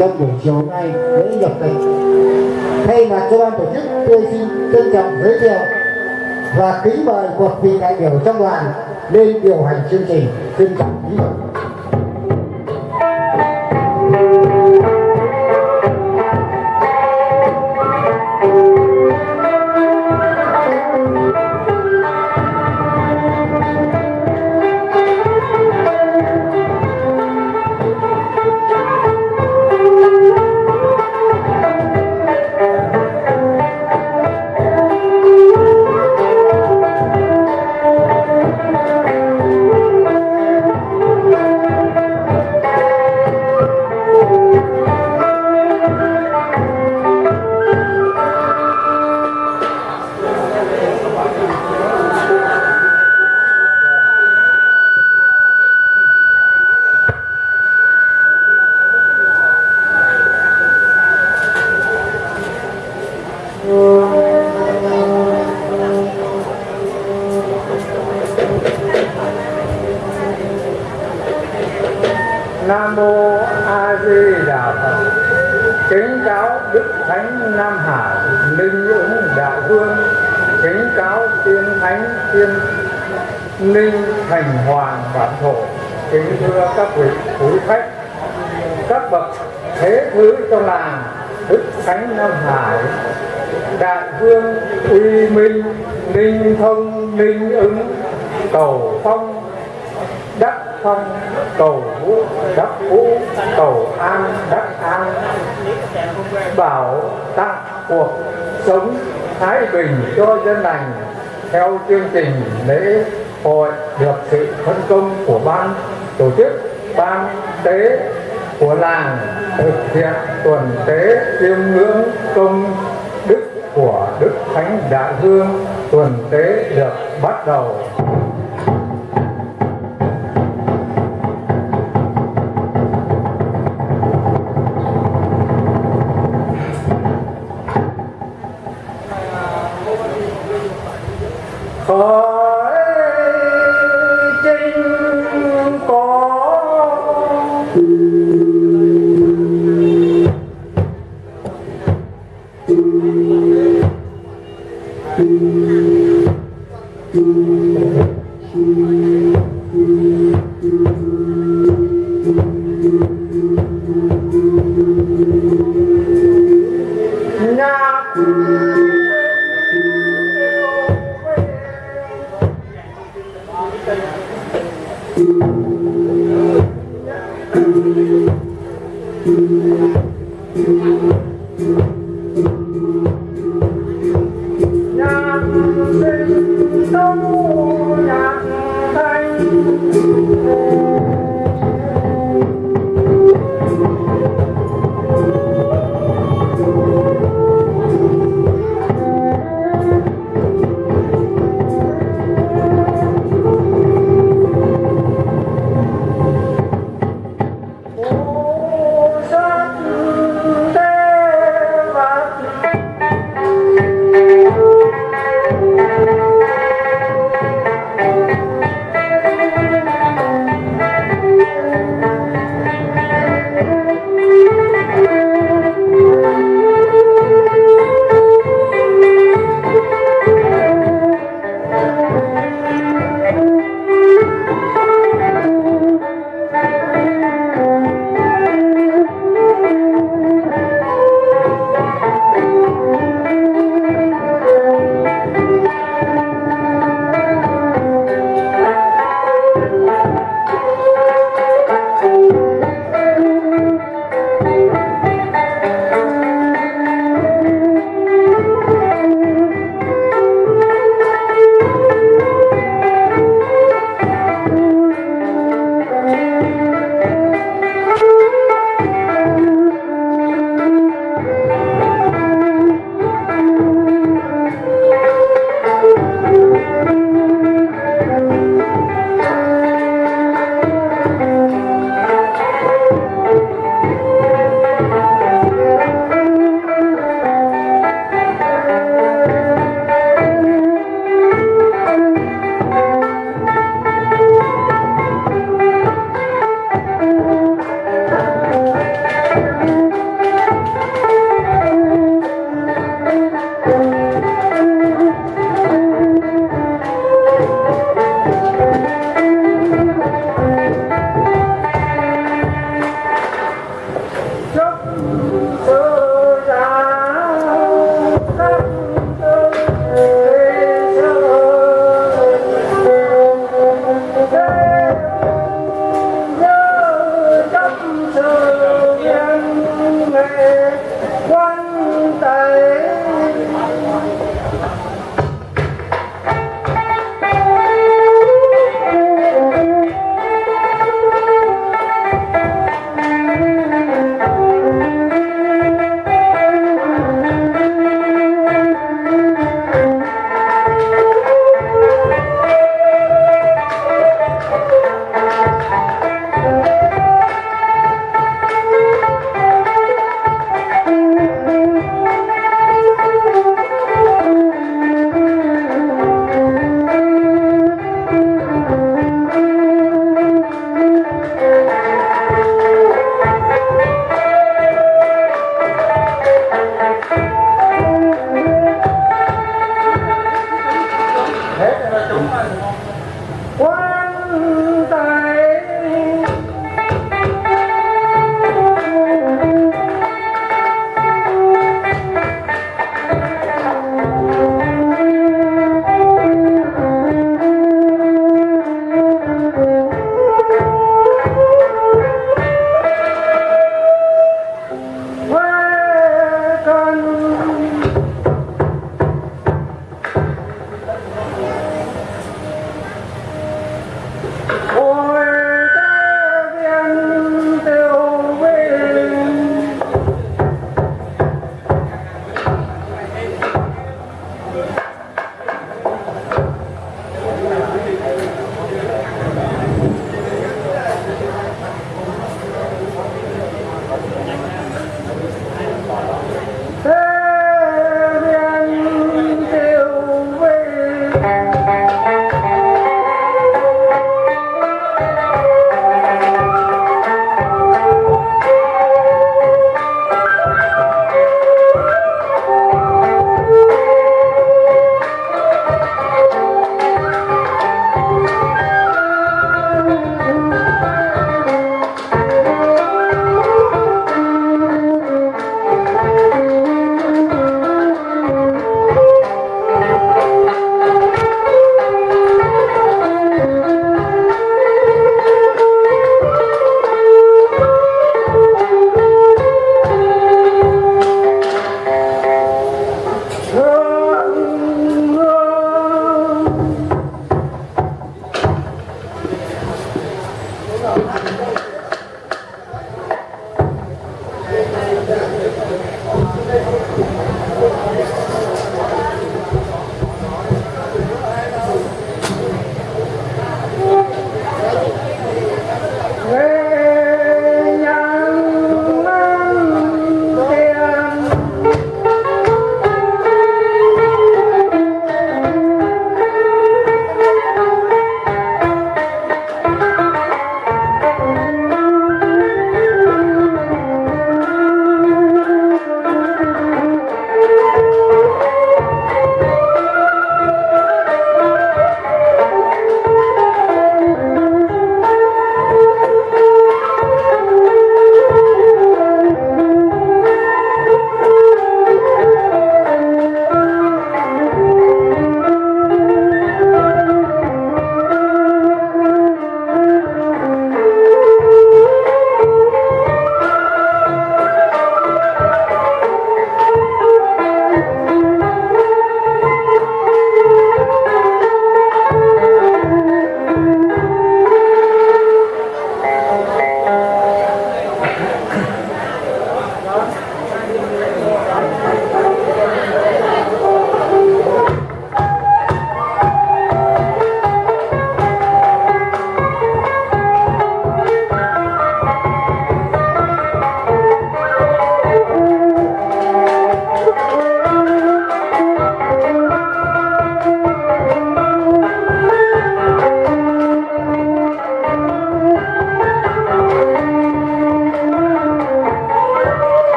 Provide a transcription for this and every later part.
trong buổi chiều nay lễ nhập tịch thay mặt cho ban tổ chức, tôi xin trân trọng giới thiệu và kính mời một vị đại biểu trong đoàn lên điều hành chương trình. Xin trọng kính mời cầu an, đắc an, bảo tặng cuộc sống thái bình cho dân lành theo chương trình lễ hội được sự phân công của ban tổ chức, ban tế của làng thực hiện tuần tế chiêm ngưỡng công đức của đức thánh đại hương. Tuần tế được bắt đầu. 나 quan tài job.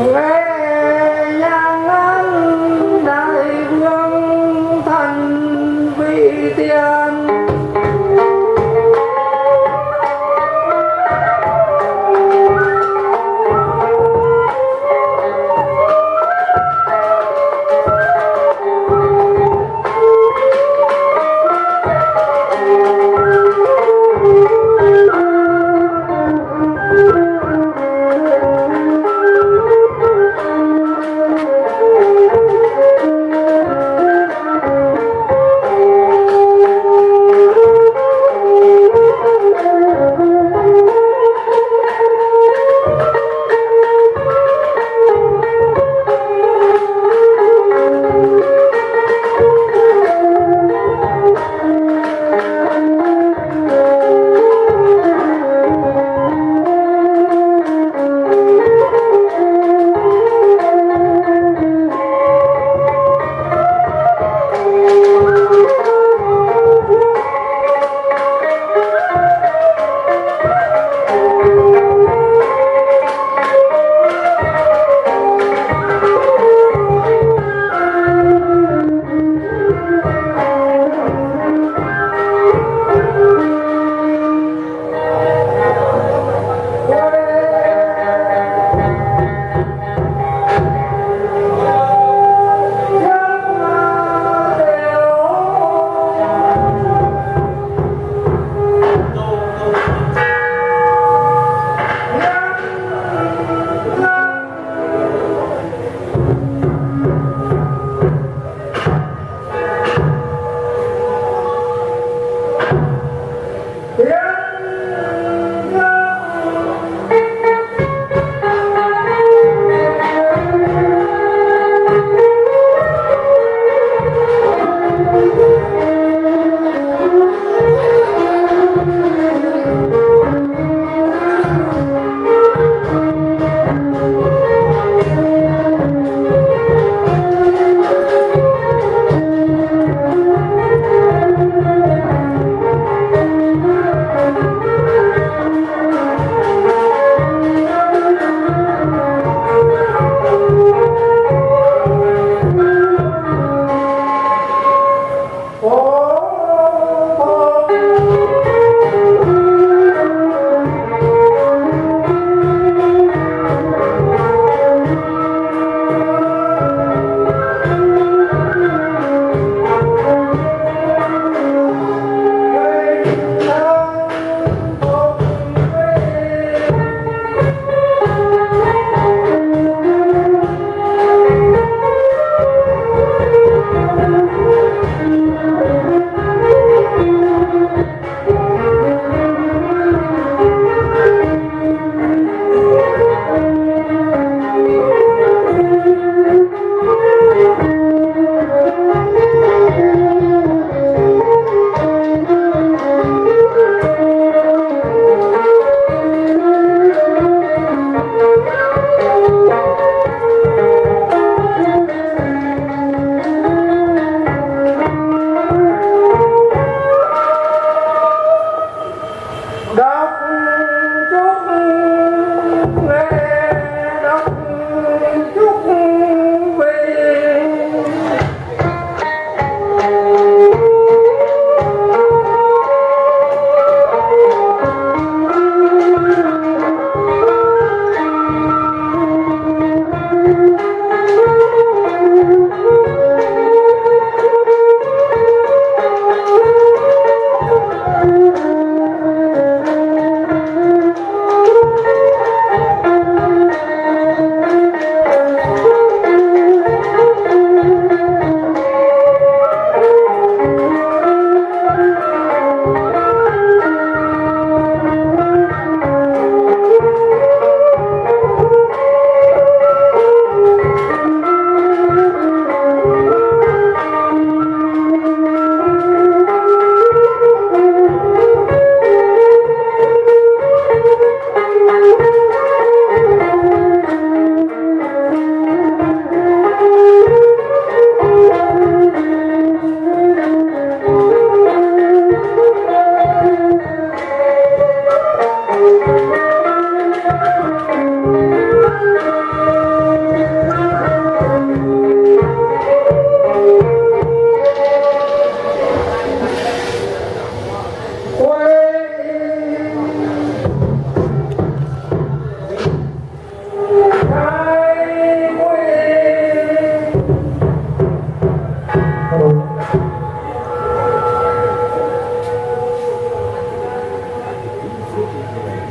Hooray!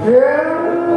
Yeah.